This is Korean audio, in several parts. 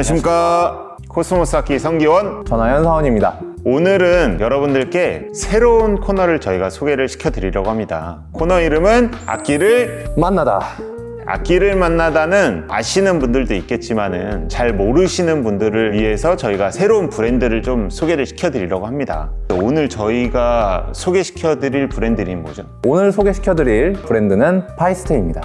안녕하십니까 코스모스 악기 성기원 전하연 사원입니다. 오늘은 여러분들께 새로운 코너를 저희가 소개를 시켜드리려고 합니다 코너 이름은 악기를 만나다. 악기를 만나다는 아시는 분들도 있겠지만 은 잘 모르시는 분들을 위해서 저희가 새로운 브랜드를 좀 소개를 시켜드리려고 합니다 오늘 저희가 소개시켜드릴 브랜드 이름이 뭐죠? 오늘 소개시켜드릴 브랜드는 파이스테입니다.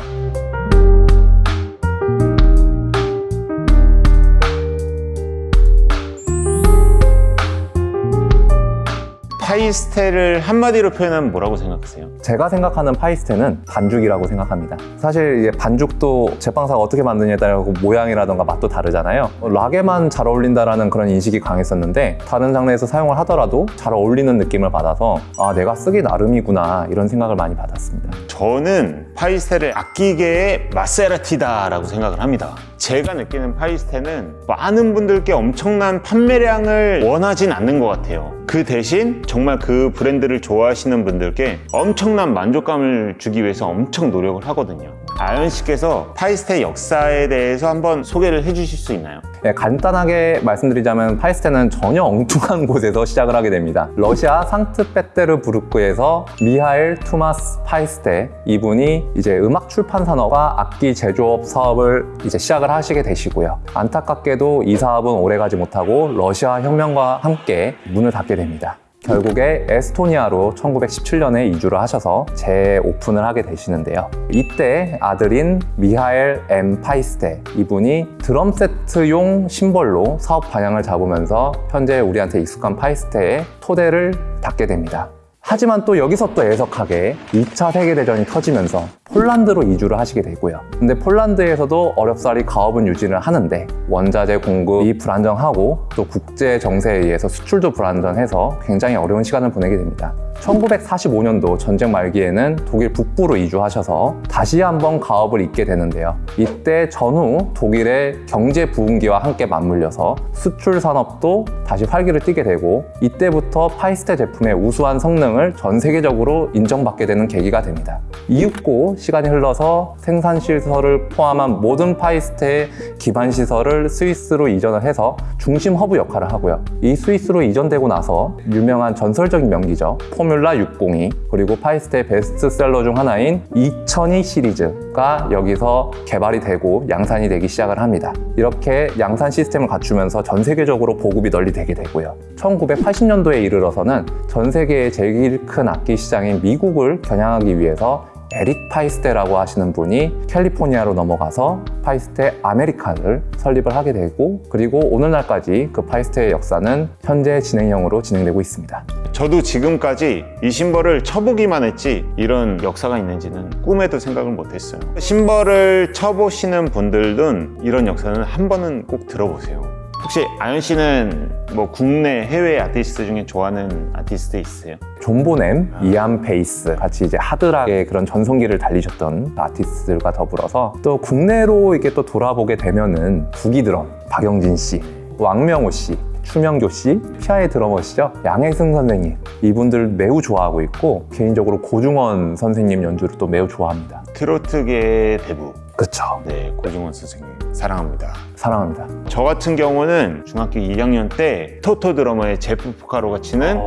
파이스테를 한마디로 표현하면 뭐라고 생각하세요? 제가 생각하는 파이스테는 반죽이라고 생각합니다. 사실 반죽도 제빵사가 어떻게 만드냐에 따라 그 모양이라던가 맛도 다르잖아요. 락에만 잘 어울린다라는 그런 인식이 강했었는데 다른 장르에서 사용을 하더라도 잘 어울리는 느낌을 받아서 아 내가 쓰기 나름이구나 이런 생각을 많이 받았습니다. 저는 파이스테를 악기계의 마세라티다 라고 생각을 합니다. 제가 느끼는 파이스테는 많은 분들께 엄청난 판매량을 원하진 않는 것 같아요. 그 대신 정말 그 브랜드를 좋아하시는 분들께 엄청난 만족감을 주기 위해서 엄청 노력을 하거든요. 하연 씨께서 파이스테 역사에 대해서 한번 소개를 해주실 수 있나요? 네, 간단하게 말씀드리자면 파이스테는 전혀 엉뚱한 곳에서 시작을 하게 됩니다. 러시아 상트페테르부르크에서 미하일 투마스 파이스테 이분이 이제 음악 출판 산업과 악기 제조업 사업을 이제 시작을 하시게 되시고요. 안타깝게도 이 사업은 오래가지 못하고 러시아 혁명과 함께 문을 닫게 됩니다. 결국에 에스토니아로 1917년에 이주를 하셔서 재오픈을 하게 되시는데요. 이때 아들인 미하엘 M. 파이스테 이분이 드럼 세트용 심벌로 사업 방향을 잡으면서 현재 우리한테 익숙한 파이스테의 토대를 닦게 됩니다. 하지만 또 여기서 또 애석하게 2차 세계대전이 터지면서 폴란드로 이주를 하시게 되고요. 근데 폴란드에서도 어렵사리 가업은 유지를 하는데 원자재 공급이 불안정하고 또 국제 정세에 의해서 수출도 불안정해서 굉장히 어려운 시간을 보내게 됩니다. 1945년도 전쟁 말기에는 독일 북부로 이주하셔서 다시 한번 가업을 잇게 되는데요. 이때 전후 독일의 경제 부흥기와 함께 맞물려서 수출 산업도 다시 활기를 띠게 되고 이때부터 파이스테 제품의 우수한 성능을 전 세계적으로 인정받게 되는 계기가 됩니다. 이윽고 시간이 흘러서 생산 시설을 포함한 모든 파이스테의 기반 시설을 스위스로 이전을 해서 중심 허브 역할을 하고요. 이 스위스로 이전되고 나서 유명한 전설적인 명기죠. Formula 602 그리고 파이스테의 베스트셀러 중 하나인 2002 시리즈가 여기서 개발이 되고 양산이 되기 시작을 합니다. 이렇게 양산 시스템을 갖추면서 전 세계적으로 보급이 널리 되게 되고요. 1980년도에 이르러서는 전 세계의 제일 큰 악기 시장인 미국을 겨냥하기 위해서 에릭 파이스테라고 하시는 분이 캘리포니아로 넘어가서 파이스테 아메리카를 설립을 하게 되고 그리고 오늘날까지 그 파이스테의 역사는 현재 진행형으로 진행되고 있습니다. 저도 지금까지 이 심벌을 쳐보기만 했지 이런 역사가 있는지는 꿈에도 생각을 못했어요. 심벌을 쳐보시는 분들은 이런 역사는 한 번은 꼭 들어보세요. 혹시 하연 씨는 뭐 국내 해외 아티스트 중에 좋아하는 아티스트 있으세요? 존 본햄, 이안 페이스 같이 이제 하드락의 그런 전성기를 달리셨던 아티스트들과 더불어서 또 국내로 이렇게 또 돌아보게 되면은 구기 드럼 박영진 씨, 왕명호 씨, 추명조 씨, 피아의 드러머시죠. 양혜승 선생님 이분들 매우 좋아하고 있고 개인적으로 고중원 선생님 연주를 또 매우 좋아합니다. 트로트계 대부 그쵸 네 고중원 선생님 사랑합니다. 사랑합니다. 저 같은 경우는 중학교 2학년 때 토토 드러머의 제프 포카로가 치는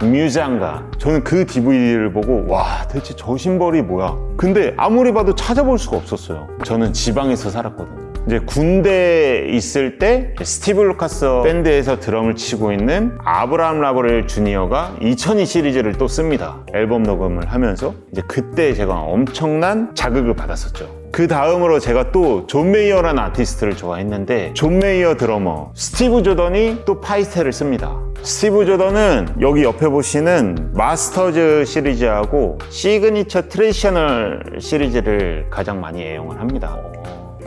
무샹가. 저는 그 DVD를 보고 와 대체 저 심벌이 뭐야? 근데 아무리 봐도 찾아볼 수가 없었어요. 저는 지방에서 살았거든요. 이제 군대에 있을 때 스티브 루카스 밴드에서 드럼을 치고 있는 아브라함 라보리엘 주니어가 2002 시리즈를 또 씁니다. 앨범 녹음을 하면서 이제 그때 제가 엄청난 자극을 받았었죠 그 다음으로 제가 또 존 메이어라는 아티스트를 좋아했는데 존 메이어 드러머 스티브 조던이 또 파이스테를 씁니다. 스티브 조던은 여기 옆에 보시는 Masters 시리즈하고 Signature Traditional 시리즈를 가장 많이 애용을 합니다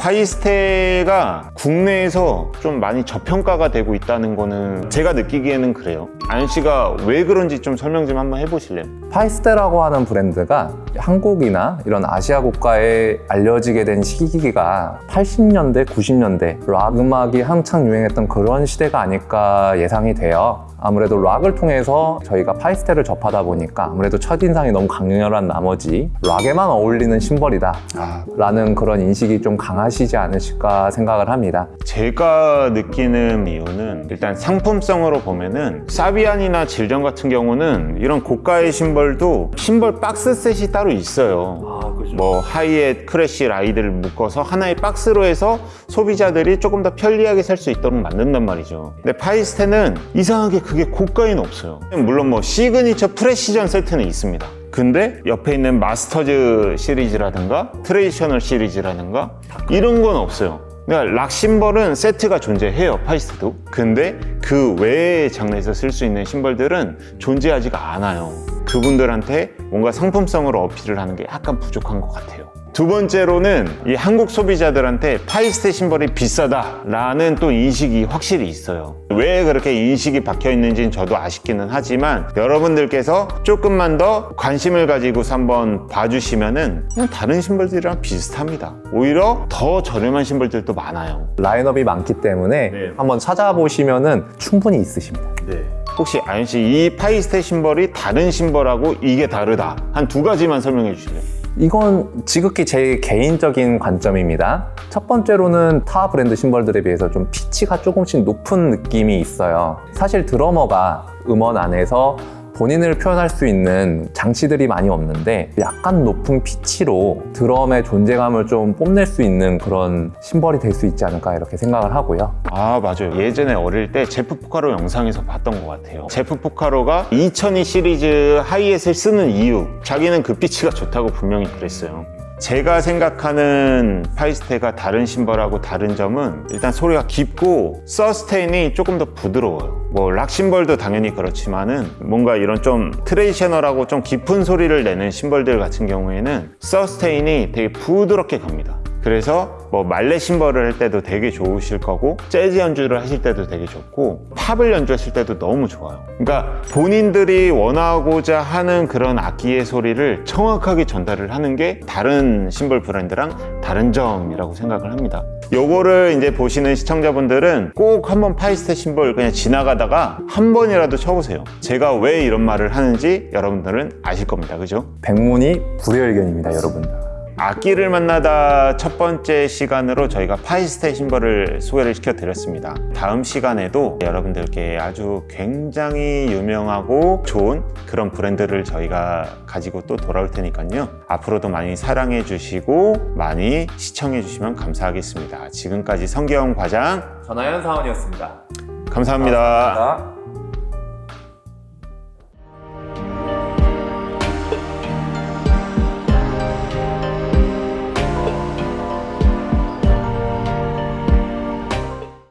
파이스테가 국내에서 좀 많이 저평가가 되고 있다는 거는 제가 느끼기에는 그래요 하연 씨가 왜 그런지 좀 설명 좀 한번 해보실래요? 파이스테라고 하는 브랜드가 한국이나 이런 아시아 국가에 알려지게 된 시기가 80년대, 90년대 락 음악이 한창 유행했던 그런 시대가 아닐까 예상이 돼요. 아무래도 락을 통해서 저희가 파이스테를 접하다 보니까 아무래도 첫인상이 너무 강렬한 나머지 락에만 어울리는 심벌이다 아, 라는 그런 인식이 좀 강하시지 않으실까 생각을 합니다. 제가 느끼는 이유는 일단 상품성으로 보면은 사비안이나 질전 같은 경우는 이런 고가의 심벌도 심벌 박스 set이 따로 있어요. 아, 그죠. 뭐 hi-hat crash ride를 묶어서 하나의 박스로 해서 소비자들이 조금 더 편리하게 살 수 있도록 만든단 말이죠. 근데 파이스테는 이상하게 그게 고가에는 없어요. 물론 뭐 Signature Precision 세트는 있습니다. 근데 옆에 있는 Masters 시리즈라든가 Traditional 시리즈라든가 이런 건 없어요. 그러니까 락 심벌은 세트가 존재해요 파이스테도 근데 그 외의 장르에서 쓸 수 있는 심벌들은 존재하지가 않아요 그분들한테 뭔가 상품성으로 어필을 하는 게 약간 부족한 것 같아요 두 번째로는 이 한국 소비자들한테 파이스테 심벌이 비싸다라는 또 인식이 확실히 있어요. 왜 그렇게 인식이 박혀 있는지는 저도 아쉽기는 하지만 여러분들께서 조금만 더 관심을 가지고서 한번 봐주시면은 그냥 다른 심벌들이랑 비슷합니다. 오히려 더 저렴한 심벌들도 많아요. 라인업이 많기 때문에 네. 한번 찾아보시면 은 충분히 있으십니다. 네. 혹시 아연 씨이 파이스테 심벌이 다른 심벌하고 이게 다르다 한 두 가지만 설명해 주실래요? 이건 지극히 제 개인적인 관점입니다. 첫 번째로는 타 브랜드 심벌들에 비해서 좀 피치가 조금씩 높은 느낌이 있어요. 사실 드러머가 음원 안에서 본인을 표현할 수 있는 장치들이 많이 없는데 약간 높은 피치로 드럼의 존재감을 좀 뽐낼 수 있는 그런 심벌이 될 수 있지 않을까 이렇게 생각을 하고요. 아 맞아요. 예전에 어릴 때 제프 포카로 영상에서 봤던 것 같아요. 제프 포카로가 2002 시리즈 하이햇을 쓰는 이유 자기는 그 피치가 좋다고 분명히 그랬어요. 제가 생각하는 Paiste가 다른 심벌하고 다른 점은 일단 소리가 깊고 sustain이 조금 더 부드러워요 뭐 락 심벌도 당연히 그렇지만은 뭔가 이런 좀 traditional하고 좀 깊은 소리를 내는 심벌들 같은 경우에는 sustain이 되게 부드럽게 갑니다. 그래서 뭐 말레 심벌을 할 때도 되게 좋으실 거고 재즈 연주를 하실 때도 되게 좋고 팝을 연주하실 때도 너무 좋아요. 그러니까 본인들이 원하고자 하는 그런 악기의 소리를 정확하게 전달을 하는 게 다른 심벌 브랜드랑 다른 점이라고 생각을 합니다 요거를 이제 보시는 시청자분들은 꼭 한번 파이스테 심벌 그냥 지나가다가 한 번이라도 쳐보세요 제가 왜 이런 말을 하는지 여러분들은 아실 겁니다 그죠? 백문이 불여일견입니다, 여러분. 악기를 만나다 첫 번째 시간으로 저희가 파이스테 심벌을 소개를 시켜드렸습니다. 다음 시간에도 여러분들께 아주 굉장히 유명하고 좋은 그런 브랜드를 저희가 가지고 또 돌아올 테니까요. 앞으로도 많이 사랑해 주시고 많이 시청해 주시면 감사하겠습니다. 지금까지 성경 과장 전하연 사원이었습니다. 감사합니다. 감사합니다.